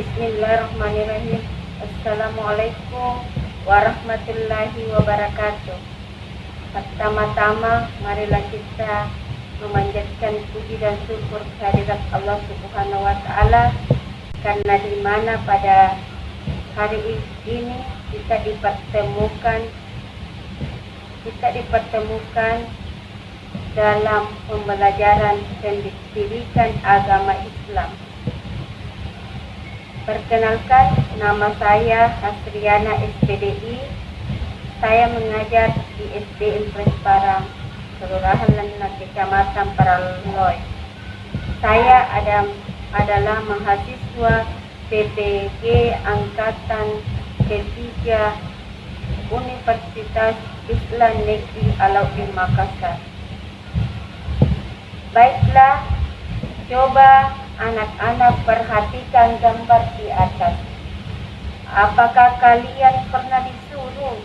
Bismillahirrahmanirrahim. Assalamualaikum warahmatullahi wabarakatuh. Pertama-tama, marilah kita memanjatkan puji dan syukur kehadirat Allah Subhanahu wa taala karena di mana pada hari ini kita dipertemukan kita dipertemukan dalam pembelajaran pendidikan agama Islam. Perkenalkan, nama saya Hasriana SPDI. Saya mengajar di SDN Presparang, Kelurahan Lenat, Kecamatan Paraloy. Saya ada, adalah mahasiswa PPG Angkatan ketiga Universitas Islam Negeri Alauddin Makassar. Baiklah, coba anak-anak perhatikan gambar di atas. Apakah kalian pernah disuruh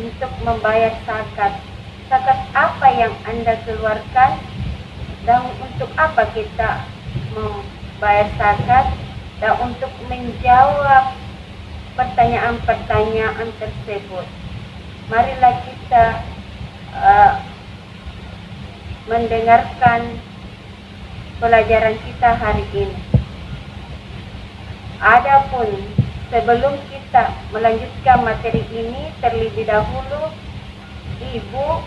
untuk membayar zakat? Zakat apa yang Anda keluarkan? Dan untuk apa kita membayar zakat? Dan untuk menjawab pertanyaan-pertanyaan tersebut, marilah kita uh, mendengarkan pelajaran kita hari ini. Adapun sebelum kita melanjutkan materi ini terlebih dahulu Ibu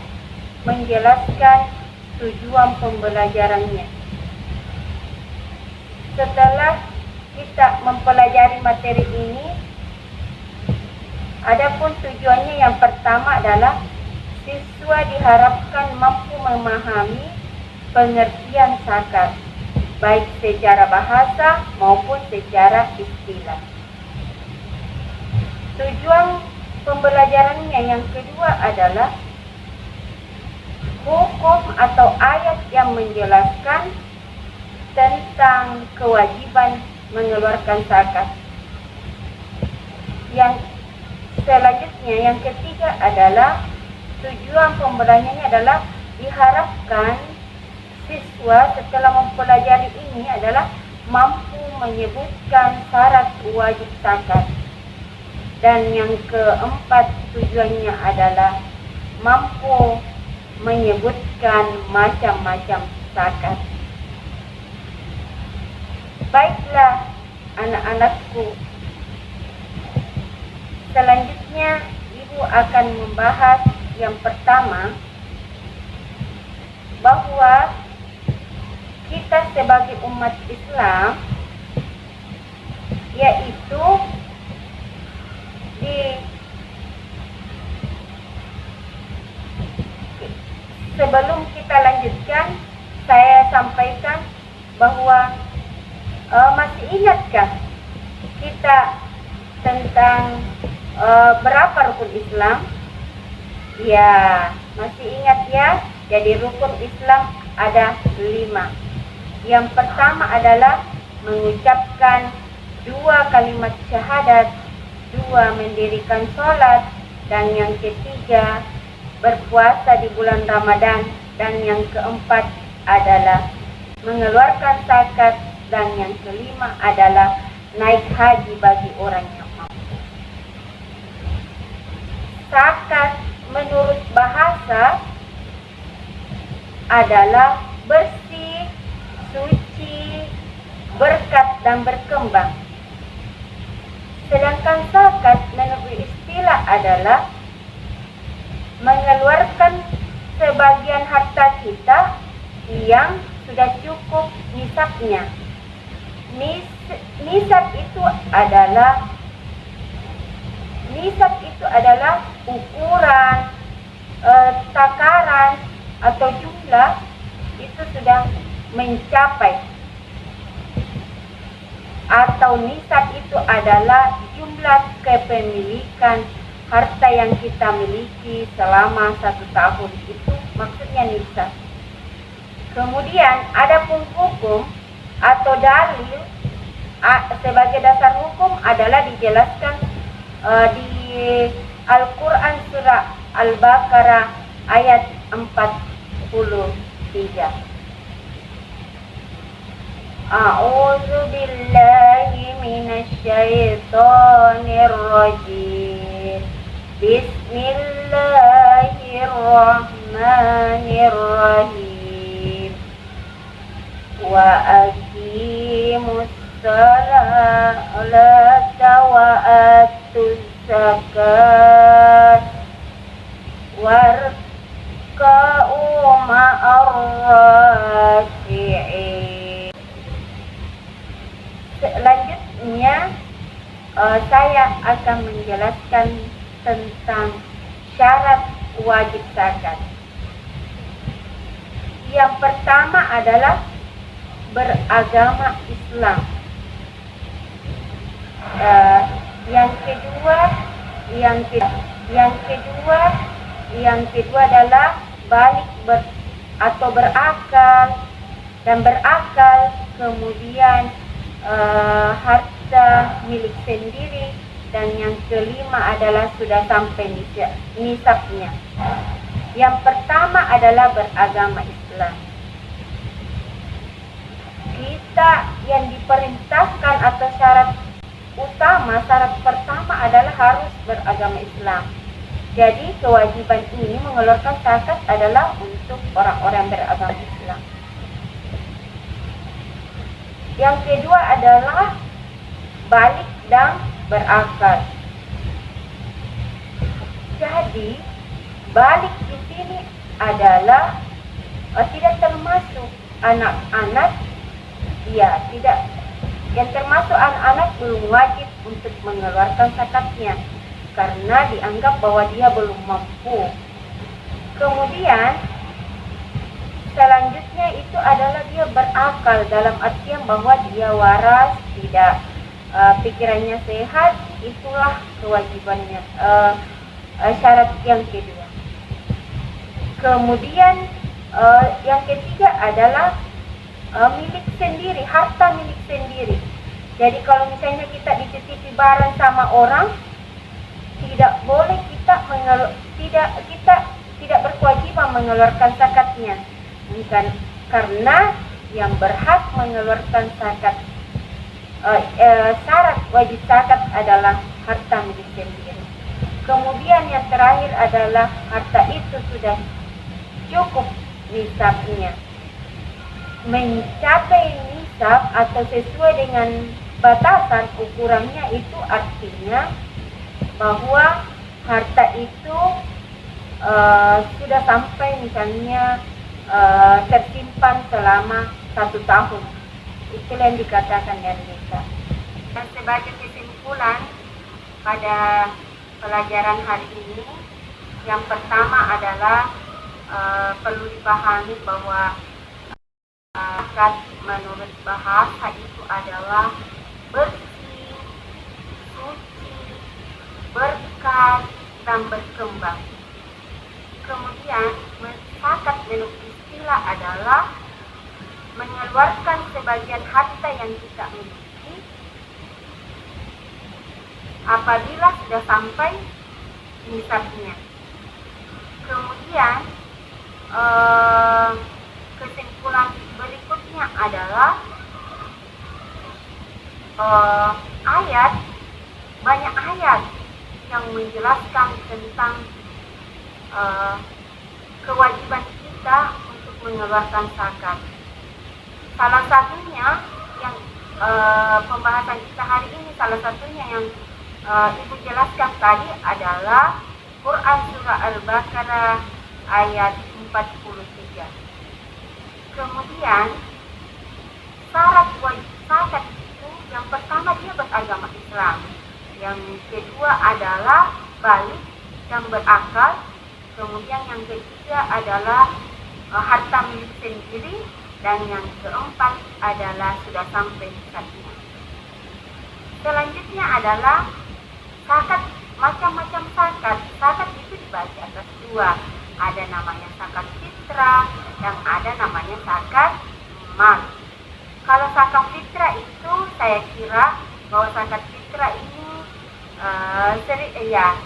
menjelaskan tujuan pembelajarannya. Setelah kita mempelajari materi ini, adapun tujuannya yang pertama adalah siswa diharapkan mampu memahami pengertian zakat, baik secara bahasa maupun secara istilah. Tujuan pembelajarannya yang kedua adalah hukum atau ayat yang menjelaskan tentang kewajiban mengeluarkan zakat. Yang selanjutnya yang ketiga adalah tujuan pembelajarannya adalah diharapkan siswa setelah mempelajari ini adalah mampu menyebutkan syarat wajib zakat. Dan yang keempat tujuannya adalah mampu menyebutkan macam-macam zakat. Baiklah anak-anakku. Selanjutnya ibu akan membahas yang pertama bahwa kita sebagai umat Islam yaitu di sebelum kita lanjutkan saya sampaikan bahwa uh, masih ingatkah kita tentang uh, berapa rukun Islam? Ya, masih ingat ya? Jadi rukun Islam ada lima. Yang pertama adalah mengucapkan dua kalimat syahadat, dua mendirikan sholat, dan yang ketiga berpuasa di bulan Ramadan, dan yang keempat adalah mengeluarkan zakat, dan yang kelima adalah naik haji bagi orang yang mampu. Zakat menurut bahasa adalah bersih, suci, berkat dan berkembang. Sedangkan zakat menurut istilah adalah mengeluarkan sebagian harta kita yang sudah cukup nisabnya. Nis, nisab itu adalah nisab itu adalah ukuran e, takaran atau jumlah itu sudah mencapai atau nisab itu adalah jumlah kepemilikan harta yang kita miliki selama satu tahun itu maksudnya nisab. Kemudian ada pun hukum atau dalil sebagai dasar hukum adalah dijelaskan uh, di Al-Quran surah Al-Baqarah ayat 43. أعوذ بالله من الشيطان الرجيم. بسم الله الرحمن الرحيم. وأقيموا الصلاة وآتوا الزكاة. واركعوا مع الراكعين. Selanjutnya uh, saya akan menjelaskan tentang syarat wajib zakat. Yang pertama adalah beragama Islam. Uh, yang kedua, yang ke, yang kedua, yang kedua adalah balik ber, atau berakal dan berakal kemudian uh, harta milik sendiri dan yang kelima adalah sudah sampai nisabnya. Yang pertama adalah beragama Islam. Kita yang diperintahkan atau syarat utama, syarat pertama adalah harus beragama Islam. Jadi kewajiban ini mengeluarkan zakat adalah untuk orang-orang beragama Islam. Yang kedua adalah balik dan berakal. Jadi, balik di sini adalah uh, tidak termasuk anak-anak, ya tidak. Yang termasuk anak-anak belum wajib untuk mengeluarkan zakatnya karena dianggap bahwa dia belum mampu. Kemudian selanjutnya itu adalah dia berakal dalam artian bahwa dia waras, tidak uh, pikirannya sehat, itulah kewajibannya. Uh, uh, syarat yang kedua. Kemudian uh, yang ketiga adalah uh, milik sendiri, harta milik sendiri. Jadi kalau misalnya kita dititipi barang sama orang, tidak boleh kita mengelu tidak kita tidak berkewajiban mengeluarkan zakatnya bukan karena yang berhak mengeluarkan zakat uh, uh, syarat wajib zakat adalah harta milik sendiri. Kemudian yang terakhir adalah harta itu sudah cukup nisabnya. Mencapai nisab atau sesuai dengan batasan ukurannya itu artinya bahwa harta itu uh, sudah sampai misalnya uh, tersimpan selama satu tahun. Itu yang dikatakan dari desa. Dan sebagai kesimpulan pada pelajaran hari ini, yang pertama adalah uh, perlu dipahami bahwa uh, menurut bahasa itu adalah bersih, suci, berkat, dan berkembang. Kemudian, mencatat menurut istilah adalah mengeluarkan sebagian harta yang kita miliki apabila sudah sampai nisabnya. Kemudian eh, kesimpulan berikutnya adalah eh, ayat banyak ayat yang menjelaskan tentang eh, kewajiban kita untuk mengeluarkan zakat. Salah satunya yang e, pembahasan kita hari ini salah satunya yang e, Ibu jelaskan tadi adalah Quran surah Al-Baqarah ayat 43. Kemudian syarat wajib itu yang pertama dia beragama Islam. Yang kedua adalah balik dan berakal. Kemudian yang ketiga adalah e, harta milik sendiri dan yang keempat adalah sudah sampai zakatnya. Selanjutnya adalah zakat macam-macam zakat. Zakat itu dibagi atas dua. Ada namanya zakat fitrah dan ada namanya zakat mal. Kalau zakat fitrah itu saya kira bahwa zakat fitrah ini uh, sering ya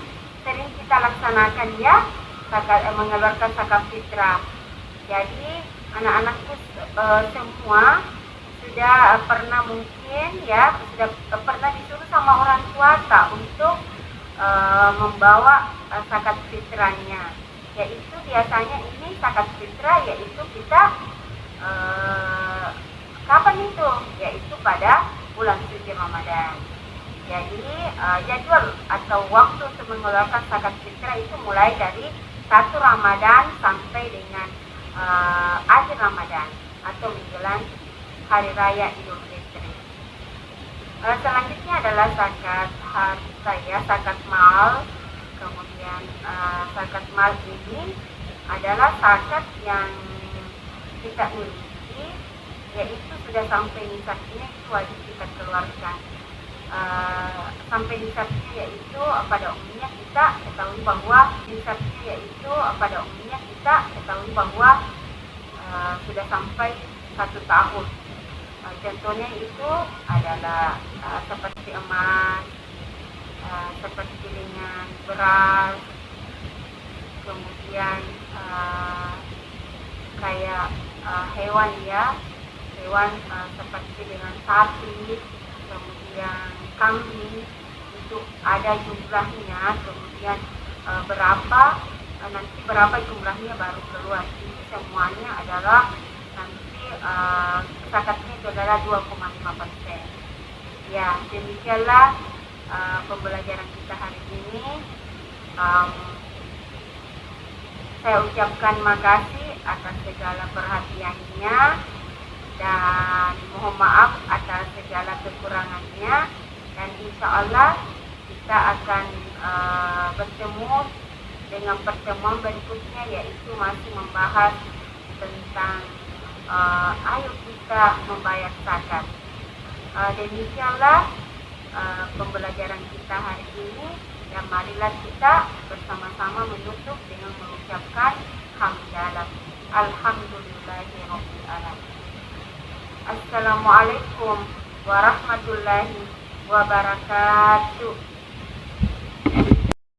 sering kita laksanakan ya zakat eh, mengeluarkan zakat fitrah. Jadi anak-anakku uh, semua sudah pernah mungkin ya sudah pernah disuruh sama orang tua tak untuk uh, membawa uh, zakat fitrahnya. Yaitu biasanya ini zakat fitrah yaitu kita uh, kapan itu? Yaitu pada bulan suci Ramadan. Jadi uh, jadwal atau waktu untuk mengeluarkan zakat fitrah itu mulai dari satu Ramadan sampai dengan uh, akhir Ramadan atau menjelang hari raya Idul Fitri. Uh, selanjutnya adalah zakat harta ya, zakat mal. Kemudian uh, zakat mal ini adalah zakat yang kita miliki yaitu sudah sampai nisabnya itu wajib kita keluarkan sampai nisabnya yaitu pada umumnya kita ketahui bahwa nisabnya yaitu pada umumnya kita ketahui bahwa uh, sudah sampai satu tahun. Uh, contohnya itu adalah uh, seperti emas uh, seperti dengan beras kemudian uh, kayak uh, hewan ya. Hewan uh, seperti dengan sapi kemudian kambing itu ada jumlahnya kemudian e, berapa e, nanti berapa jumlahnya baru keluar. Ini semuanya adalah nanti e, zakatnya itu adalah 2,5 persen. Ya demikianlah e, pembelajaran kita hari ini. Um, saya ucapkan makasih atas segala perhatiannya dan mohon maaf atas segala kekurangannya. Dan insya Allah kita akan uh, bertemu dengan pertemuan berikutnya yaitu masih membahas tentang uh, ayo kita membayar zakat. Uh, demikianlah uh, pembelajaran kita hari ini dan marilah kita bersama-sama menutup dengan mengucapkan hamdalah. Alhamdulillahirobbilalamin. Assalamualaikum warahmatullahi wabarakatuh.